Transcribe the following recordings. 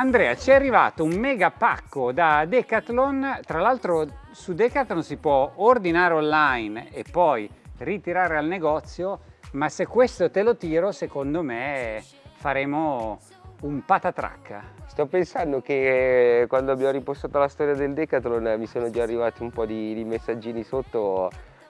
Andrea, ci è arrivato un mega pacco da Decathlon, tra l'altro su Decathlon si può ordinare online e poi ritirare al negozio, ma se questo te lo tiro secondo me faremo un patatrack. Sto pensando che quando abbiamo ripostato la storia del Decathlon mi sono già arrivati un po' di, di messaggini sotto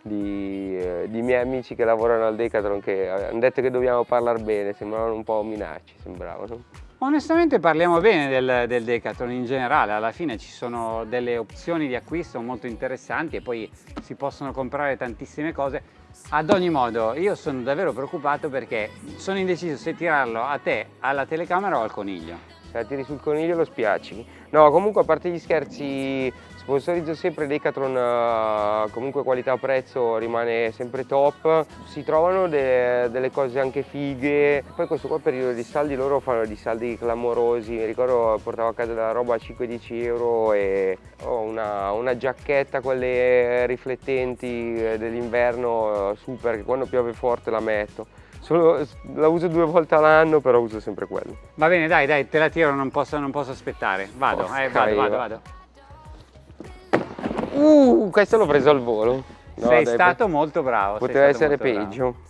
di, eh, di, miei amici che lavorano al Decathlon che hanno detto che dobbiamo parlare bene, sembravano un po' minacci, sembravano. Onestamente parliamo bene del, del, Decathlon in generale, alla fine ci sono delle opzioni di acquisto molto interessanti e poi si possono comprare tantissime cose. Ad ogni modo io sono davvero preoccupato perché sono indeciso se tirarlo a te, alla telecamera o al coniglio. Se la tiri sul coniglio lo spiacci. No, comunque a parte gli scherzi Sponsorizzo sempre Decathlon, eh, comunque qualità-prezzo rimane sempre top. Si trovano de delle cose anche fighe. Poi questo qua periodo di saldi, loro fanno dei saldi clamorosi. Mi ricordo portavo a casa della roba a 5-10 euro e ho una, una giacchetta, quelle riflettenti eh, dell'inverno, eh, super, che quando piove forte la metto. Solo, la uso due volte all'anno, però uso sempre quello. Va bene, dai, dai, te la tiro, non posso, non posso aspettare. Vado, oh, eh, vado, vado, vado. Uh, questo l'ho preso al volo. No, Sei dai, stato molto bravo. Poteva essere peggio. Bravo.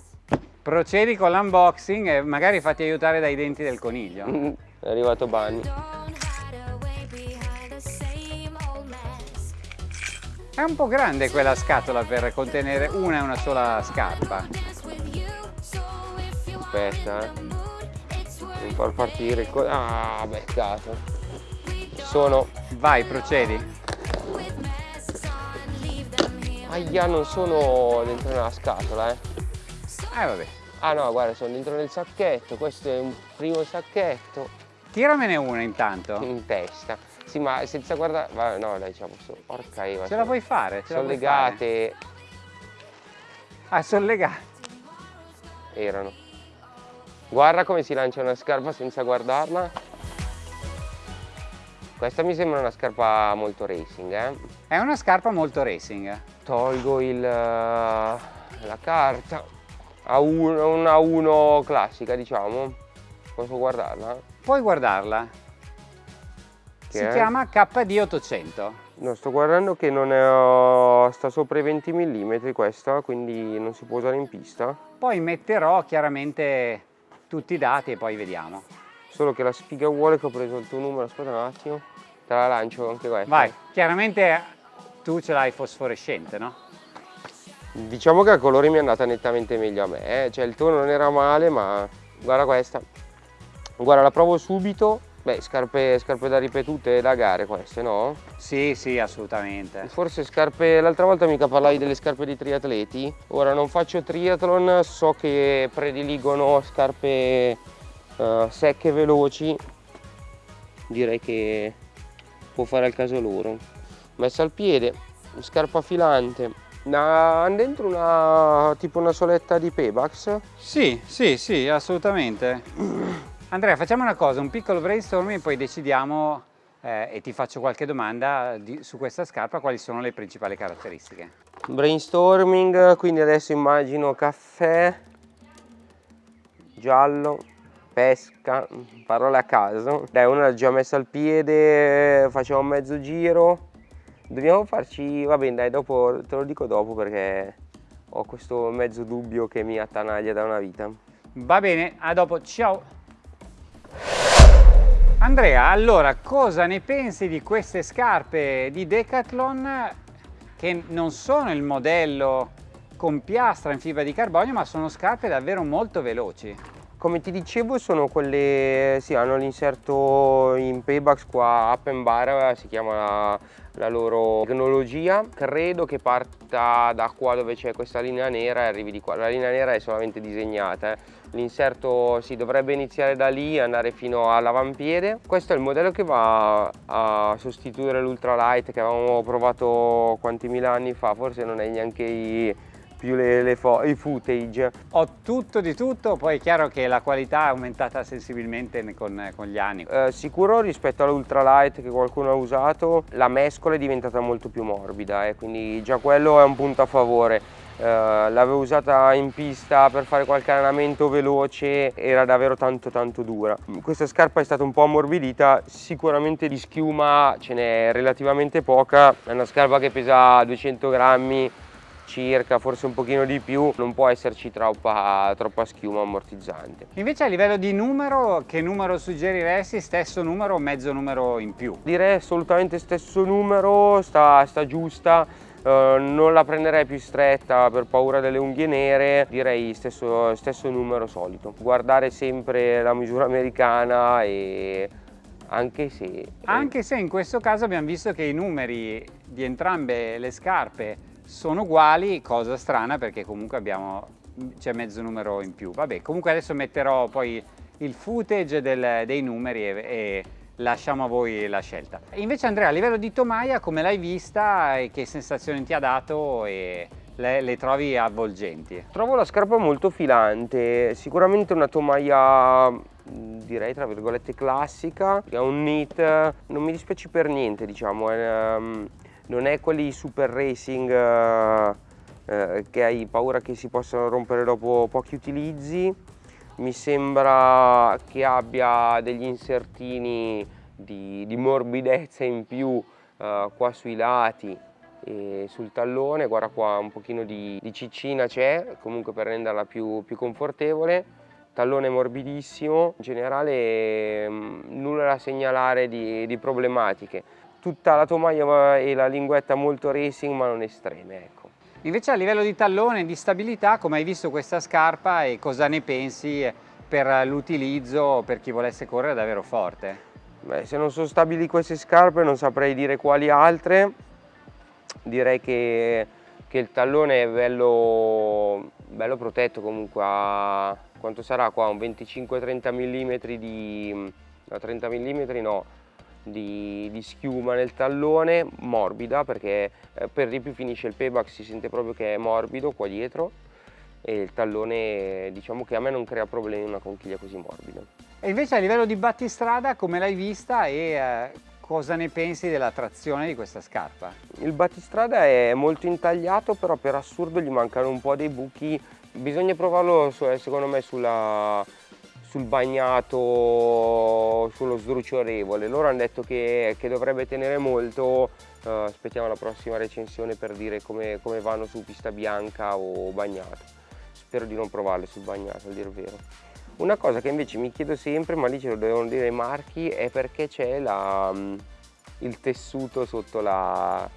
Procedi con l'unboxing e magari fatti aiutare dai denti del coniglio. Mm, è arrivato Bunny. È un po' grande quella scatola per contenere una e una sola scarpa. Aspetta, eh. Devo far partire il... Ah, beccato. Sono... Vai, procedi. Aia, non sono dentro nella scatola, eh. Eh, vabbè. Ah no, guarda, sono dentro nel sacchetto, questo è un primo sacchetto. Tiramene una intanto. In testa. Sì, ma senza guardare... no, dai, diciamo, so... porca Eva. Ce la puoi fare? Ce sono legate. Fare. Ah, sono legate. Erano. Guarda come si lancia una scarpa senza guardarla. Questa mi sembra una scarpa molto racing, eh? È una scarpa molto racing. Tolgo il, eh, la carta. A uno, una 1 classica, diciamo. Posso guardarla? Puoi guardarla. Che si è? chiama KD 800. No, sto guardando che non è, sta sopra i 20 mm questa, quindi non si può usare in pista. Poi metterò chiaramente tutti i dati e poi vediamo. Solo che la sfiga vuole che ho preso il tuo numero, aspetta un attimo, te la lancio anche questa. Vai, chiaramente tu ce l'hai fosforescente, no? Diciamo che a colori mi è andata nettamente meglio a me, eh? cioè il tuo non era male, ma guarda questa. Guarda, la provo subito. Beh, scarpe, scarpe da ripetute da gare queste, no? Sì, sì, assolutamente. Forse scarpe, l'altra volta mica parlavi delle scarpe di triatleti. Ora non faccio triathlon, so che prediligono scarpe uh, secche veloci direi che può fare al caso loro messa al piede scarpa filante hanno dentro una tipo una soletta di Pebax? Sì, sì, sì, assolutamente. Andrea, facciamo una cosa, un piccolo brainstorming e poi decidiamo eh, e ti faccio qualche domanda di, su questa scarpa, quali sono le principali caratteristiche. Brainstorming, quindi adesso immagino caffè, giallo, pesca, parole a caso. Dai, una l'ha già messa al piede, facciamo mezzo giro. Dobbiamo farci, va bene dai, dopo, te lo dico dopo perché ho questo mezzo dubbio che mi attanaglia da una vita. Va bene, a dopo, ciao! Andrea, allora cosa ne pensi di queste scarpe di Decathlon che non sono il modello con piastra in fibra di carbonio ma sono scarpe davvero molto veloci? Come ti dicevo sono quelle, sì, hanno l'inserto in Paybacks qua up and bar, si chiama la, la loro tecnologia. Credo che parta da qua dove c'è questa linea nera e arrivi di qua. La linea nera è solamente disegnata, eh. l'inserto si dovrebbe iniziare da lì e andare fino all'avampiede. Questo è il modello che va a sostituire l'ultralight che avevamo provato quanti mila anni fa, forse non è neanche i più le, le i footage. Ho tutto di tutto, poi è chiaro che la qualità è aumentata sensibilmente con, con gli anni. Eh, sicuro rispetto all'ultralight che qualcuno ha usato, la mescola è diventata molto più morbida, eh, quindi già quello è un punto a favore. eh, l'avevo usata in pista per fare qualche allenamento veloce, era davvero tanto tanto dura. Questa scarpa è stata un po' ammorbidita, sicuramente di schiuma ce n'è relativamente poca, è una scarpa che pesa 200 grammi circa, forse un pochino di più, non può esserci troppa, troppa schiuma ammortizzante. Invece a livello di numero, che numero suggeriresti? Stesso numero o mezzo numero in più? Direi assolutamente stesso numero, sta, sta giusta, Uh, non la prenderei più stretta per paura delle unghie nere, direi stesso, stesso numero solito. Guardare sempre la misura americana e anche se... Anche se in questo caso abbiamo visto che i numeri di entrambe le scarpe sono uguali, cosa strana perché comunque abbiamo c'è mezzo numero in più. Vabbè, comunque adesso metterò poi il footage del, dei numeri e, e, lasciamo a voi la scelta. Invece Andrea, a livello di tomaia, come l'hai vista e che sensazioni ti ha dato e le, le, trovi avvolgenti? Trovo la scarpa molto filante, sicuramente una tomaia direi tra virgolette classica, ha un knit, non mi dispiace per niente diciamo, è, um, non è quelli super racing eh, eh, che hai paura che si possano rompere dopo pochi utilizzi. Mi sembra che abbia degli insertini di, di morbidezza in più eh, qua sui lati e sul tallone. Guarda qua un pochino di, di ciccina c'è comunque per renderla più, più confortevole. Tallone morbidissimo. In generale mm, nulla da segnalare di, di problematiche tutta la tomaia e la linguetta molto racing ma non estreme. Ecco. Invece a livello di tallone e di stabilità come hai visto questa scarpa e cosa ne pensi per l'utilizzo per chi volesse correre davvero forte? Beh, se non sono stabili queste scarpe non saprei dire quali altre, direi che, che il tallone è bello, bello protetto comunque a quanto sarà qua un 25-30 mm di no, 30 mm no di, di, schiuma nel tallone, morbida perché eh, per di più finisce il payback, si sente proprio che è morbido qua dietro e il tallone diciamo che a me non crea problemi una conchiglia così morbida. E invece a livello di battistrada come l'hai vista e eh, cosa ne pensi della trazione di questa scarpa? Il battistrada è molto intagliato però per assurdo gli mancano un po' dei buchi, bisogna provarlo secondo me sulla sul bagnato, sullo sdrucciolevole. Loro hanno detto che, che dovrebbe tenere molto, uh, aspettiamo la prossima recensione per dire come, come, vanno su pista bianca o bagnata. Spero di non provarle sul bagnato, a dir vero. Una cosa che invece mi chiedo sempre, ma lì ce lo devono dire i marchi, è perché c'è mm, il tessuto sotto la,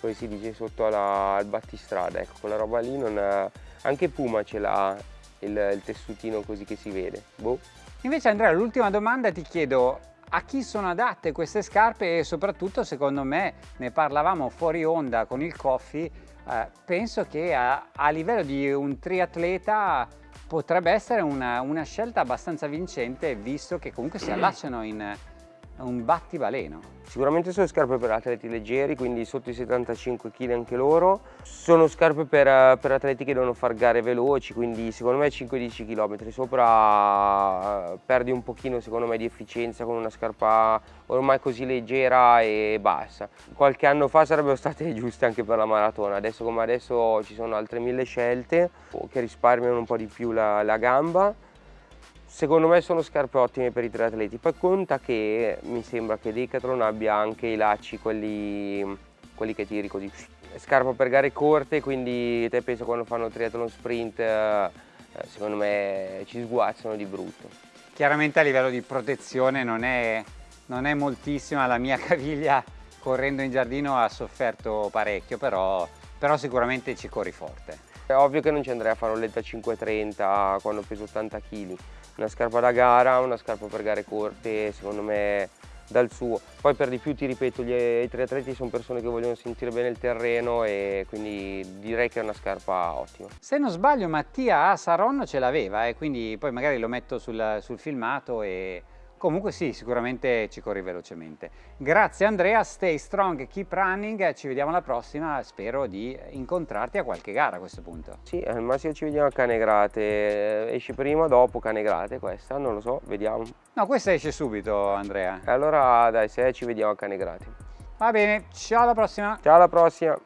come si dice, sotto la, il battistrada, ecco, quella roba lì non... Anche Puma ce l'ha il, il tessutino così che si vede. Boh. Invece Andrea, l'ultima domanda ti chiedo a chi sono adatte queste scarpe e soprattutto secondo me ne parlavamo fuori onda con il coffee eh, penso che a, a, livello di un triatleta potrebbe essere una, una, scelta abbastanza vincente visto che comunque si allacciano in un battibaleno. Sicuramente sono scarpe per atleti leggeri, quindi sotto i 75 kg anche loro. Sono scarpe per, per atleti che devono fare gare veloci, quindi secondo me 5-10 km. Sopra eh, perdi un pochino secondo me di efficienza con una scarpa ormai così leggera e bassa. Qualche anno fa sarebbero state giuste anche per la maratona, adesso come adesso ci sono altre mille scelte che risparmiano un po' di più la, la gamba Secondo me sono scarpe ottime per i triatleti, poi conta che mi sembra che Decathlon abbia anche i lacci, quelli, quelli che tiri così. Scarpa per gare corte, quindi te penso quando fanno triathlon sprint, eh, secondo me ci sguazzano di brutto. Chiaramente a livello di protezione non è, non è moltissima, la mia caviglia correndo in giardino ha sofferto parecchio, però, però sicuramente ci corri forte. È ovvio che non ci andrei a fare un letta 530 quando peso 80 kg, una scarpa da gara, una scarpa per gare corte, secondo me dal suo. Poi per di più ti ripeto, gli, i triatleti sono persone che vogliono sentire bene il terreno e quindi direi che è una scarpa ottima. Se non sbaglio Mattia a Saron ce l'aveva e eh, quindi poi magari lo metto sul, sul filmato e Comunque sì, sicuramente ci corri velocemente. Grazie Andrea, stay strong, keep running, ci vediamo alla prossima, spero di incontrarti a qualche gara a questo punto. Sì, al massimo ci vediamo a Canegrate, esce prima o dopo Canegrate questa, non lo so, vediamo. No, questa esce subito Andrea. Allora dai, se ci vediamo a Canegrate. Va bene, ciao alla prossima. Ciao alla prossima.